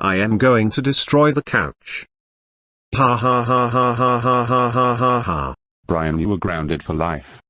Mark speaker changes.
Speaker 1: I am going to destroy the couch. Ha ha ha ha ha ha ha ha ha ha.
Speaker 2: Brian you were grounded for life.